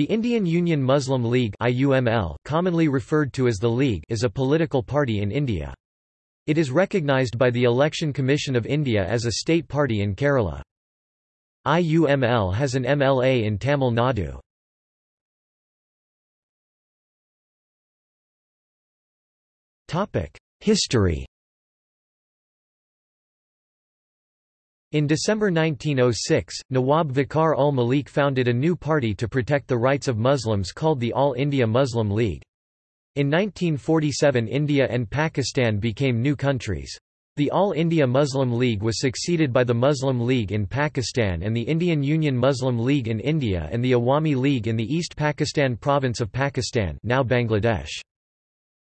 The Indian Union Muslim League IUML, commonly referred to as the League is a political party in India. It is recognised by the Election Commission of India as a state party in Kerala. IUML has an MLA in Tamil Nadu. History In December 1906, Nawab Vakar ul Malik founded a new party to protect the rights of Muslims called the All India Muslim League. In 1947 India and Pakistan became new countries. The All India Muslim League was succeeded by the Muslim League in Pakistan and the Indian Union Muslim League in India and the Awami League in the East Pakistan province of Pakistan now Bangladesh.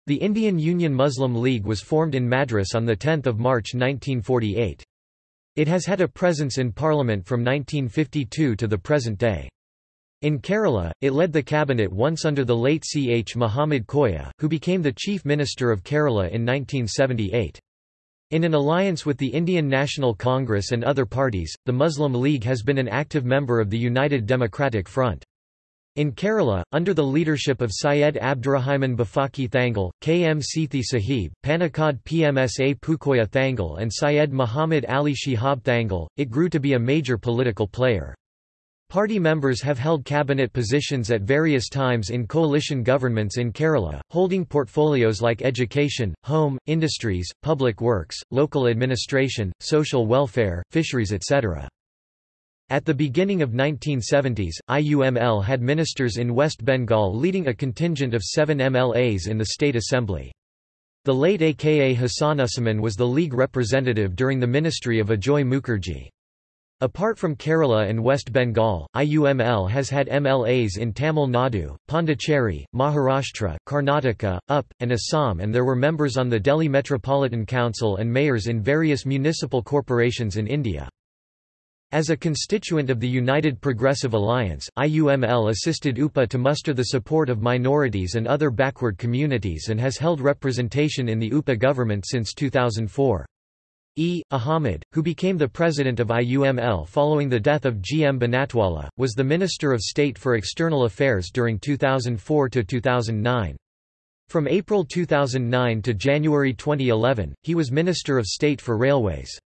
The Indian Union Muslim League was formed in Madras on 10 March 1948. It has had a presence in Parliament from 1952 to the present day. In Kerala, it led the cabinet once under the late C. H. Muhammad Koya, who became the Chief Minister of Kerala in 1978. In an alliance with the Indian National Congress and other parties, the Muslim League has been an active member of the United Democratic Front. In Kerala, under the leadership of Syed Abdurrahman Bafaki Thangal, K. M. Seethi Sahib, Panakkad Pmsa Pookoya Thangal and Syed Muhammad Ali Shihab Thangal, it grew to be a major political player. Party members have held cabinet positions at various times in coalition governments in Kerala, holding portfolios like education, home, industries, public works, local administration, social welfare, fisheries etc. At the beginning of 1970s, IUML had ministers in West Bengal leading a contingent of seven MLAs in the state assembly. The late aka Hasanuzzaman was the league representative during the ministry of Ajoy Mukherjee. Apart from Kerala and West Bengal, IUML has had MLAs in Tamil Nadu, Pondicherry, Maharashtra, Karnataka, UP, and Assam and there were members on the Delhi Metropolitan Council and mayors in various municipal corporations in India. As a constituent of the United Progressive Alliance, IUML assisted UPA to muster the support of minorities and other backward communities and has held representation in the UPA government since 2004. E. Ahmed, who became the president of IUML following the death of G. M. Banatwala, was the Minister of State for External Affairs during 2004 to 2009. From April 2009 to January 2011, he was Minister of State for Railways.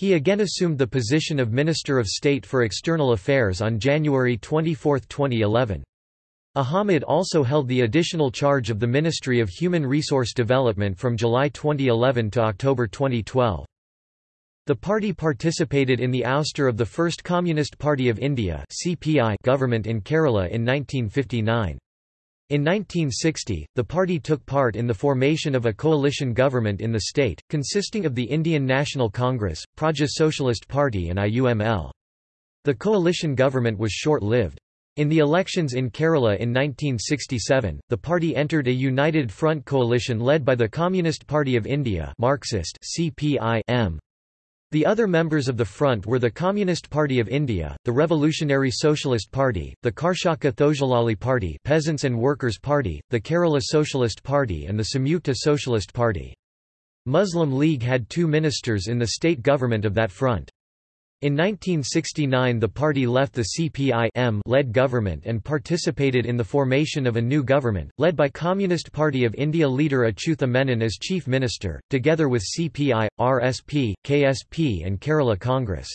He again assumed the position of Minister of State for External Affairs on January 24, 2011. Ahmed also held the additional charge of the Ministry of Human Resource Development from July 2011 to October 2012. The party participated in the ouster of the First Communist Party of India government in Kerala in 1959. In 1960, the party took part in the formation of a coalition government in the state, consisting of the Indian National Congress, Praja Socialist Party and IUML. The coalition government was short-lived. In the elections in Kerala in 1967, the party entered a united front coalition led by the Communist Party of India Marxist CPI -M. The other members of the front were the Communist Party of India, the Revolutionary Socialist Party, the Karshaka Thozhilali Party Peasants and Workers Party, the Kerala Socialist Party and the Samyukta Socialist Party. Muslim League had two ministers in the state government of that front. In 1969 the party left the CPI-led government and participated in the formation of a new government, led by Communist Party of India leader Achutha Menon as chief minister, together with CPI, RSP, KSP and Kerala Congress.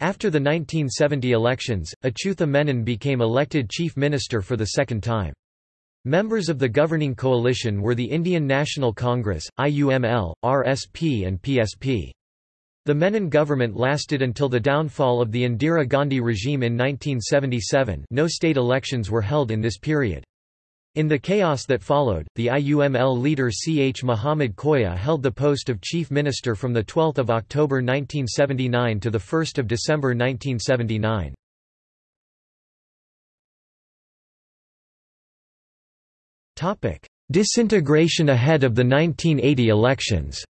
After the 1970 elections, Achutha Menon became elected chief minister for the second time. Members of the governing coalition were the Indian National Congress, IUML, RSP and PSP. The Menon government lasted until the downfall of the Indira Gandhi regime in 1977 no state elections were held in this period. In the chaos that followed, the IUML leader C. H. Muhammad Koya held the post of chief minister from 12 October 1979 to 1 December 1979. Disintegration ahead of the 1980 elections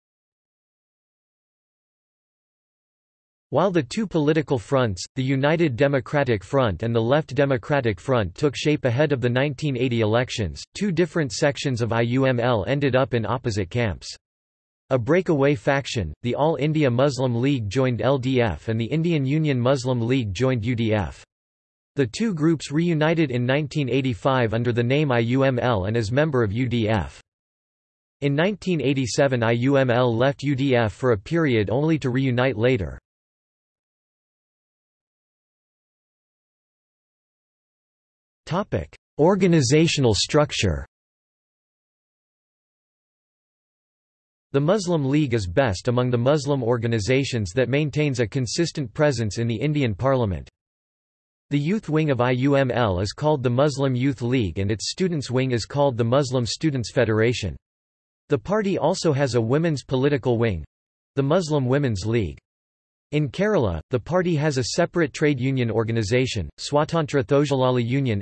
While the two political fronts, the United Democratic Front and the Left Democratic Front took shape ahead of the 1980 elections, two different sections of IUML ended up in opposite camps. A breakaway faction, the All India Muslim League joined LDF and the Indian Union Muslim League joined UDF. The two groups reunited in 1985 under the name IUML and as member of UDF. In 1987 IUML left UDF for a period only to reunite later. Organizational structure The Muslim League is best among the Muslim organizations that maintains a consistent presence in the Indian parliament. The youth wing of IUML is called the Muslim Youth League and its students wing is called the Muslim Students Federation. The party also has a women's political wing—the Muslim Women's League. In Kerala, the party has a separate trade union organization, Swatantra Thozhilali Union.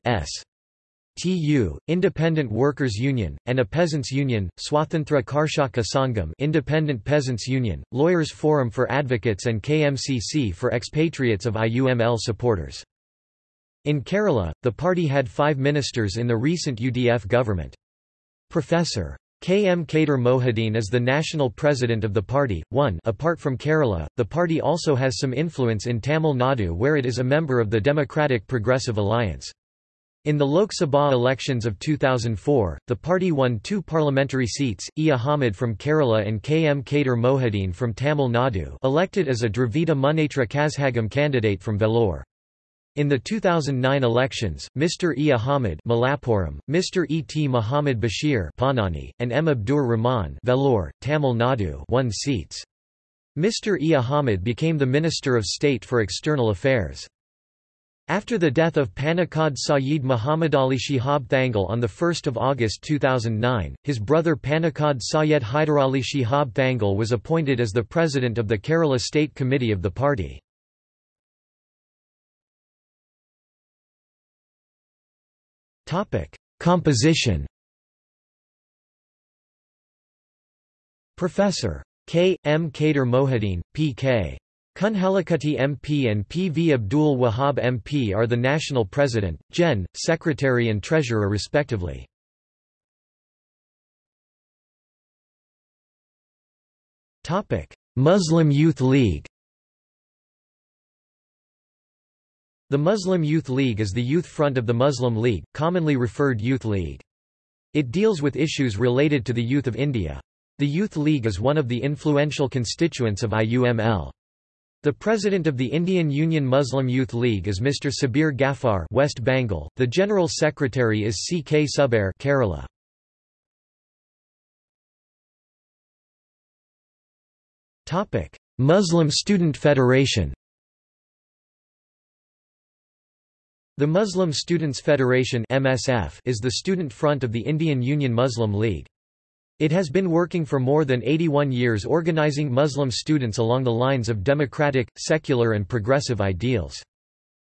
TU, Independent Workers Union, and a Peasants Union, Swatantra Karshaka Sangam Independent Peasants Union, Lawyers Forum for Advocates and KMCC for expatriates of IUML supporters. In Kerala, the party had five ministers in the recent UDF government. Professor. K. M. Kader Mohideen is the national president of the party. 1 Apart from Kerala, the party also has some influence in Tamil Nadu where it is a member of the Democratic Progressive Alliance. In the Lok Sabha elections of 2004, the party won two parliamentary seats, E. Ahmed from Kerala and K. M. Kader Mohideen from Tamil Nadu elected as a Dravida Munnetra Kazhagam candidate from Vellore. In the 2009 elections, Mr. E. Ahmed Malappuram, Mr. E. T. Muhammad Bashir Ponnani, and M. Abdur Rahman Vellore, Tamil Nadu won seats. Mr. E. Ahmed became the Minister of State for External Affairs. After the death of Panakkad Sayyid Muhammad Ali Shihab Thangal on 1 August 2009, his brother Panakkad Syed Hyderali Shihab Thangal was appointed as the president of the Kerala State Committee of the party. Composition Professor. K. M. Kader Mohideen, P.K. Kunhalikutty MP and P. V. Abdul Wahab MP are the national president, Gen, secretary and treasurer respectively. Muslim Youth League The Muslim Youth League is the youth front of the Muslim League, commonly referred Youth League. It deals with issues related to the youth of India. The Youth League is one of the influential constituents of IUML. The president of the Indian Union Muslim Youth League is Mr. Sabir Ghaffar West Bengal. The general secretary is C. K. Subair Kerala. Topic: Muslim Student Federation. The Muslim Students Federation (MSF) is the student front of the Indian Union Muslim League. It has been working for more than 81 years organizing Muslim students along the lines of democratic, secular and progressive ideals.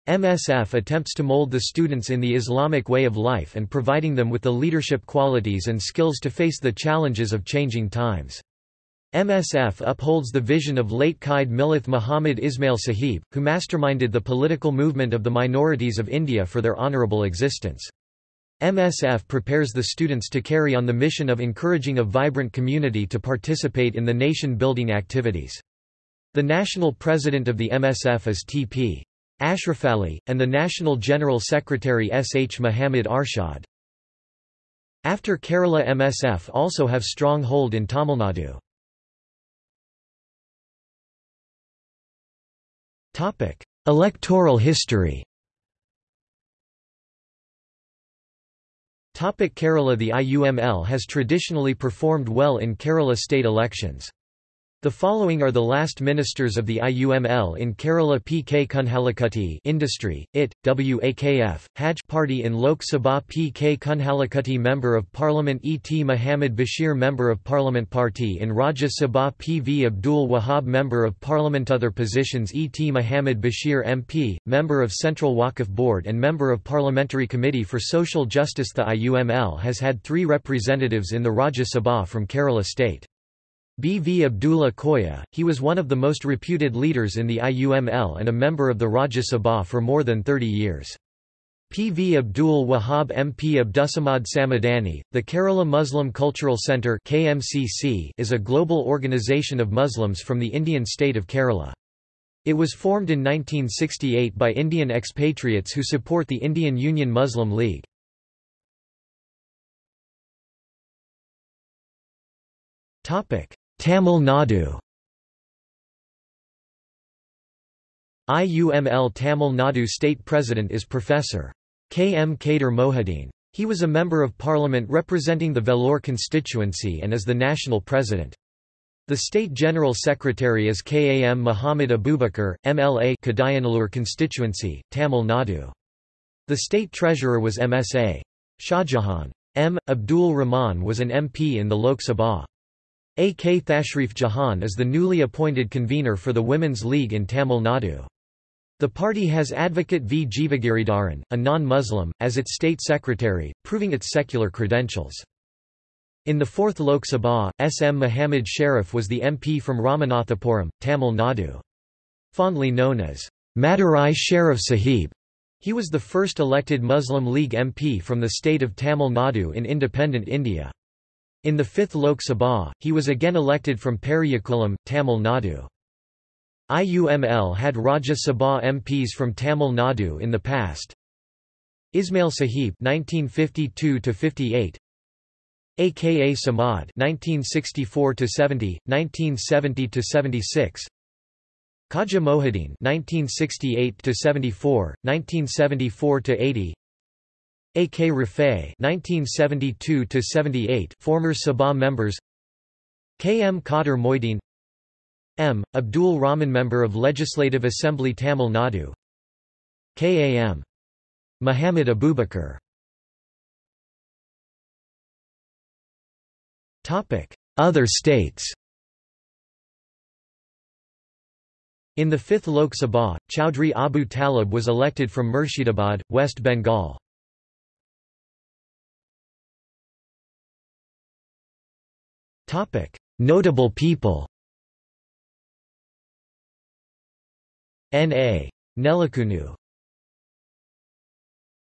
MSF attempts to mold the students in the Islamic way of life and providing them with the leadership qualities and skills to face the challenges of changing times. MSF upholds the vision of late Qaid Millath Muhammad Ismail Sahib, who masterminded the political movement of the minorities of India for their honourable existence. MSF prepares the students to carry on the mission of encouraging a vibrant community to participate in the nation-building activities. The national president of the MSF is T.P. Ashraf Ali, and the national general secretary S. H. Muhammad Arshad. After Kerala MSF also have strong hold in Tamil Nadu. Electoral history. Kerala. The IUML has traditionally performed well in Kerala state elections. The following are the last ministers of the IUML in Kerala P. K. Kunhalikutty Industry, IT, WAKF, Haj Party in Lok Sabha P. K. Kunhalikutty Member of Parliament E. T. Muhammad Bashir Member of Parliament Party in Rajya Sabha P. V. Abdul Wahab Member of Parliament Other positions E. T. Muhammad Bashir MP, Member of Central Waqf Board and Member of Parliamentary Committee for Social Justice The IUML has had three representatives in the Rajya Sabha from Kerala state. B. V. Abdullah Koya, he was one of the most reputed leaders in the IUML and a member of the Rajya Sabha for more than 30 years. P. V. Abdul Wahab MP Abdusamad Samadani, the Kerala Muslim Cultural Centre is a global organisation of Muslims from the Indian state of Kerala. It was formed in 1968 by Indian expatriates who support the Indian Union Muslim League. Tamil Nadu IUML Tamil Nadu state president is Professor. K. M. Kader Mohideen. He was a Member of Parliament representing the Vellore constituency and is the national president. The State General Secretary is KAM Muhammad Abubakar, MLA Kadayanallur constituency, Tamil Nadu. The State Treasurer was MSA. Shahjahan. M. Abdul Rahman was an MP in the Lok Sabha. A. K. Thashrif Jahan is the newly appointed convener for the Women's League in Tamil Nadu. The party has advocate V. Jeevagiridharan, a non-Muslim, as its state secretary, proving its secular credentials. In the 4th Lok Sabha, S. M. Muhammad Sharif was the MP from Ramanathapuram, Tamil Nadu. Fondly known as Madurai Sharif Sahib, he was the first elected Muslim League MP from the state of Tamil Nadu in independent India. In the 5th Lok Sabha, he was again elected from Periyakulam, Tamil Nadu. IUML had Rajya Sabha MPs from Tamil Nadu in the past. Ismail Sahib (1952–58), aka Samad (1964–70, 1970–76), Khaja Mohideen (1968–74, 1974–80). A.K. Rafay (1972–78), former Sabha members. K. M. Kader Mohideen M. Abdul Rahman Member of Legislative Assembly Tamil Nadu KAM. Muhammad Abubakar Other states In the 5th Lok Sabha, Chowdhury Abu Talib was elected from Murshidabad, West Bengal. Notable people N. A. Nellakunnu